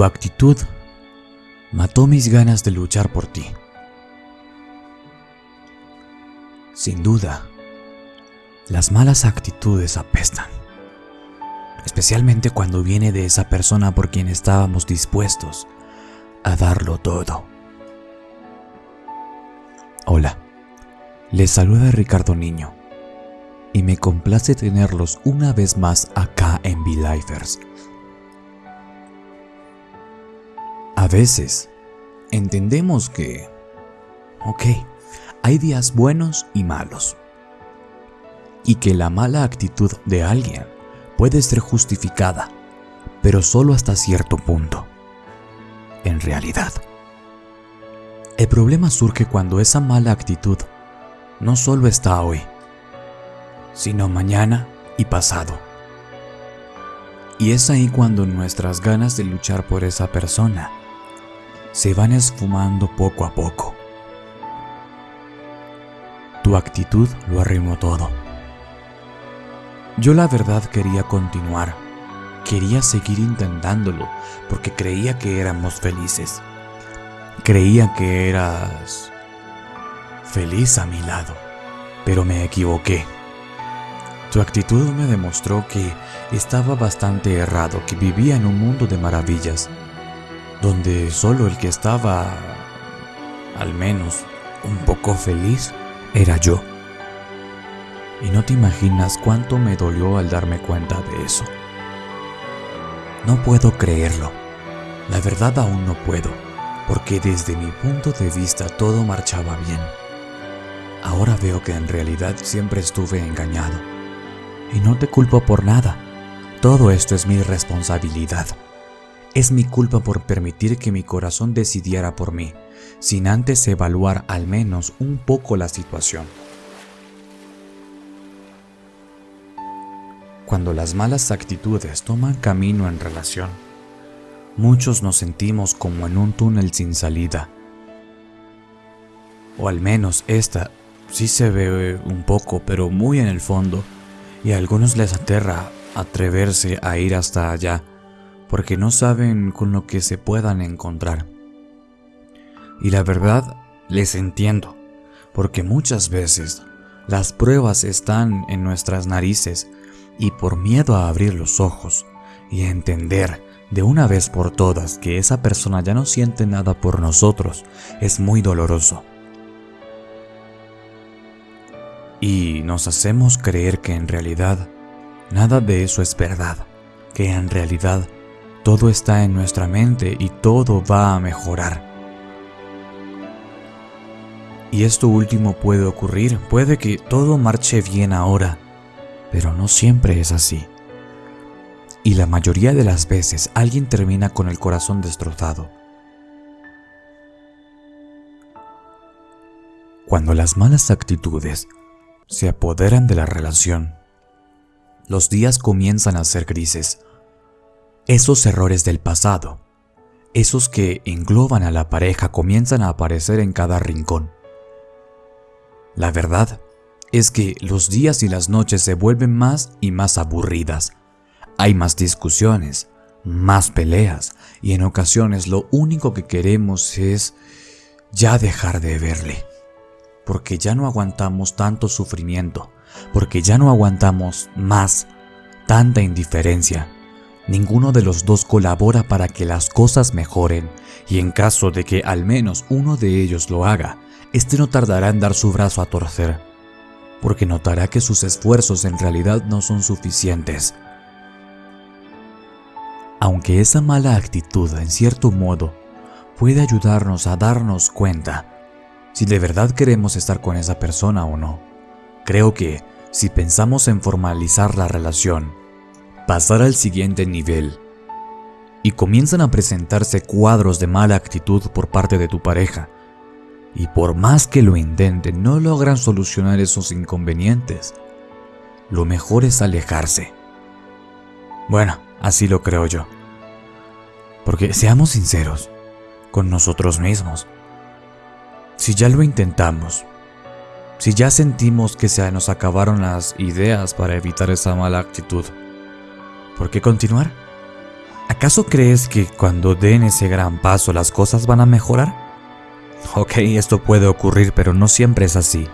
Tu actitud mató mis ganas de luchar por ti. Sin duda, las malas actitudes apestan, especialmente cuando viene de esa persona por quien estábamos dispuestos a darlo todo. Hola, les saluda Ricardo Niño y me complace tenerlos una vez más acá en V-Lifers. A veces entendemos que, ok, hay días buenos y malos, y que la mala actitud de alguien puede ser justificada, pero solo hasta cierto punto. En realidad, el problema surge cuando esa mala actitud no solo está hoy, sino mañana y pasado. Y es ahí cuando nuestras ganas de luchar por esa persona se van esfumando poco a poco. Tu actitud lo arrimó todo. Yo la verdad quería continuar, quería seguir intentándolo porque creía que éramos felices. Creía que eras feliz a mi lado, pero me equivoqué. Tu actitud me demostró que estaba bastante errado, que vivía en un mundo de maravillas, donde solo el que estaba, al menos, un poco feliz, era yo. Y no te imaginas cuánto me dolió al darme cuenta de eso. No puedo creerlo. La verdad aún no puedo, porque desde mi punto de vista todo marchaba bien. Ahora veo que en realidad siempre estuve engañado. Y no te culpo por nada. Todo esto es mi responsabilidad. Es mi culpa por permitir que mi corazón decidiera por mí, sin antes evaluar al menos un poco la situación. Cuando las malas actitudes toman camino en relación, muchos nos sentimos como en un túnel sin salida. O al menos esta sí se ve un poco, pero muy en el fondo, y a algunos les aterra atreverse a ir hasta allá porque no saben con lo que se puedan encontrar. Y la verdad, les entiendo, porque muchas veces las pruebas están en nuestras narices y por miedo a abrir los ojos y a entender de una vez por todas que esa persona ya no siente nada por nosotros, es muy doloroso. Y nos hacemos creer que en realidad nada de eso es verdad, que en realidad todo está en nuestra mente y todo va a mejorar. Y esto último puede ocurrir, puede que todo marche bien ahora, pero no siempre es así. Y la mayoría de las veces alguien termina con el corazón destrozado. Cuando las malas actitudes se apoderan de la relación, los días comienzan a ser grises esos errores del pasado, esos que engloban a la pareja, comienzan a aparecer en cada rincón. La verdad es que los días y las noches se vuelven más y más aburridas. Hay más discusiones, más peleas y en ocasiones lo único que queremos es ya dejar de verle. Porque ya no aguantamos tanto sufrimiento, porque ya no aguantamos más tanta indiferencia ninguno de los dos colabora para que las cosas mejoren, y en caso de que al menos uno de ellos lo haga, este no tardará en dar su brazo a torcer, porque notará que sus esfuerzos en realidad no son suficientes. Aunque esa mala actitud, en cierto modo, puede ayudarnos a darnos cuenta si de verdad queremos estar con esa persona o no, creo que si pensamos en formalizar la relación, pasar al siguiente nivel y comienzan a presentarse cuadros de mala actitud por parte de tu pareja y por más que lo intenten no logran solucionar esos inconvenientes, lo mejor es alejarse. Bueno, así lo creo yo. Porque seamos sinceros con nosotros mismos. Si ya lo intentamos, si ya sentimos que se nos acabaron las ideas para evitar esa mala actitud, ¿Por qué continuar? ¿Acaso crees que cuando den ese gran paso las cosas van a mejorar? Ok, esto puede ocurrir, pero no siempre es así.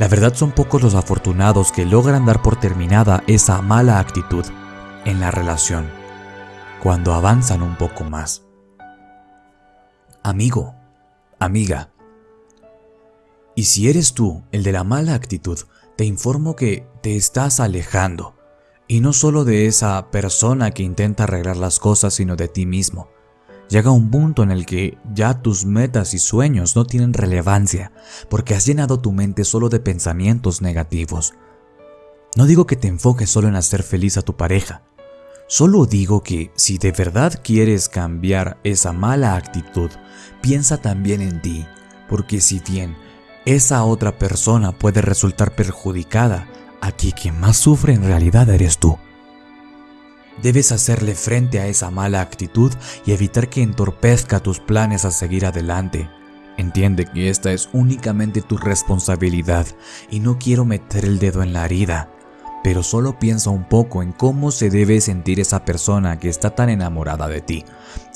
La verdad son pocos los afortunados que logran dar por terminada esa mala actitud en la relación, cuando avanzan un poco más. Amigo, amiga, y si eres tú el de la mala actitud, te informo que te estás alejando y no solo de esa persona que intenta arreglar las cosas, sino de ti mismo. Llega un punto en el que ya tus metas y sueños no tienen relevancia, porque has llenado tu mente solo de pensamientos negativos. No digo que te enfoques solo en hacer feliz a tu pareja, solo digo que si de verdad quieres cambiar esa mala actitud, piensa también en ti, porque si bien esa otra persona puede resultar perjudicada, Aquí quien más sufre en realidad eres tú. Debes hacerle frente a esa mala actitud y evitar que entorpezca tus planes a seguir adelante. Entiende que esta es únicamente tu responsabilidad y no quiero meter el dedo en la herida, pero solo piensa un poco en cómo se debe sentir esa persona que está tan enamorada de ti.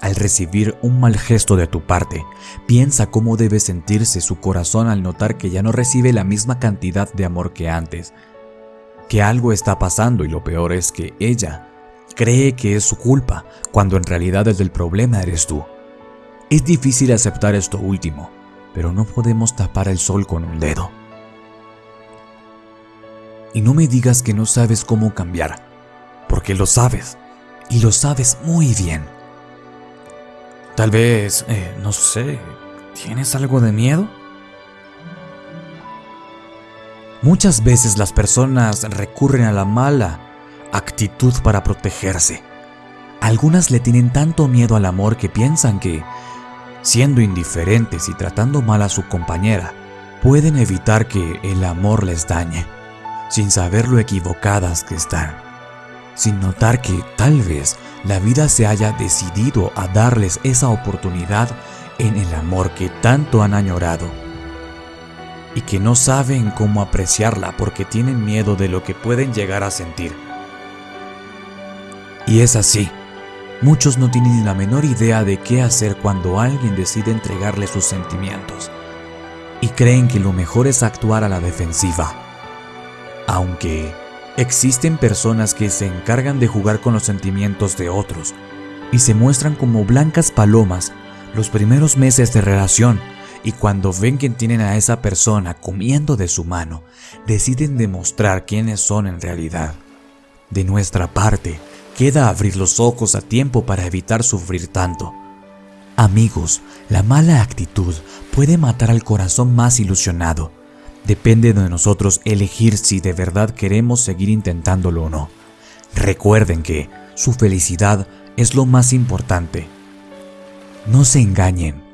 Al recibir un mal gesto de tu parte, piensa cómo debe sentirse su corazón al notar que ya no recibe la misma cantidad de amor que antes que algo está pasando y lo peor es que ella cree que es su culpa cuando en realidad el del problema eres tú. Es difícil aceptar esto último, pero no podemos tapar el sol con un dedo. Y no me digas que no sabes cómo cambiar, porque lo sabes, y lo sabes muy bien. Tal vez, eh, no sé, ¿tienes algo de miedo? Muchas veces las personas recurren a la mala actitud para protegerse. Algunas le tienen tanto miedo al amor que piensan que, siendo indiferentes y tratando mal a su compañera, pueden evitar que el amor les dañe, sin saber lo equivocadas que están, sin notar que tal vez la vida se haya decidido a darles esa oportunidad en el amor que tanto han añorado y que no saben cómo apreciarla porque tienen miedo de lo que pueden llegar a sentir. Y es así. Muchos no tienen la menor idea de qué hacer cuando alguien decide entregarle sus sentimientos y creen que lo mejor es actuar a la defensiva. Aunque existen personas que se encargan de jugar con los sentimientos de otros y se muestran como blancas palomas los primeros meses de relación y cuando ven que tienen a esa persona comiendo de su mano, deciden demostrar quiénes son en realidad. De nuestra parte, queda abrir los ojos a tiempo para evitar sufrir tanto. Amigos, la mala actitud puede matar al corazón más ilusionado. Depende de nosotros elegir si de verdad queremos seguir intentándolo o no. Recuerden que su felicidad es lo más importante. No se engañen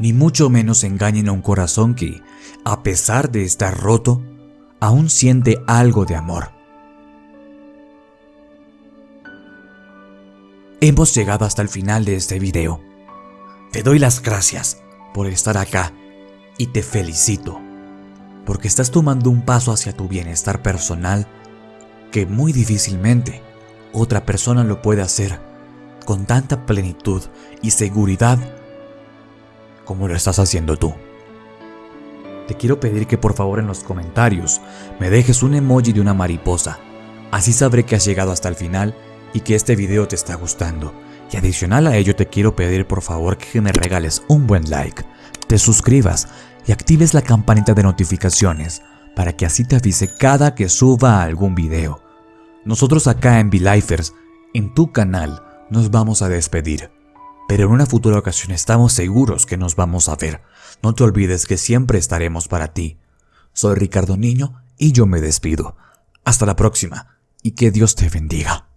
ni mucho menos engañen a un corazón que, a pesar de estar roto, aún siente algo de amor. Hemos llegado hasta el final de este video. Te doy las gracias por estar acá y te felicito porque estás tomando un paso hacia tu bienestar personal que muy difícilmente otra persona lo puede hacer con tanta plenitud y seguridad como lo estás haciendo tú. Te quiero pedir que por favor en los comentarios me dejes un emoji de una mariposa. Así sabré que has llegado hasta el final y que este video te está gustando. Y adicional a ello te quiero pedir por favor que me regales un buen like, te suscribas y actives la campanita de notificaciones para que así te avise cada que suba algún video. Nosotros acá en VLifers, en tu canal, nos vamos a despedir pero en una futura ocasión estamos seguros que nos vamos a ver. No te olvides que siempre estaremos para ti. Soy Ricardo Niño y yo me despido. Hasta la próxima y que Dios te bendiga.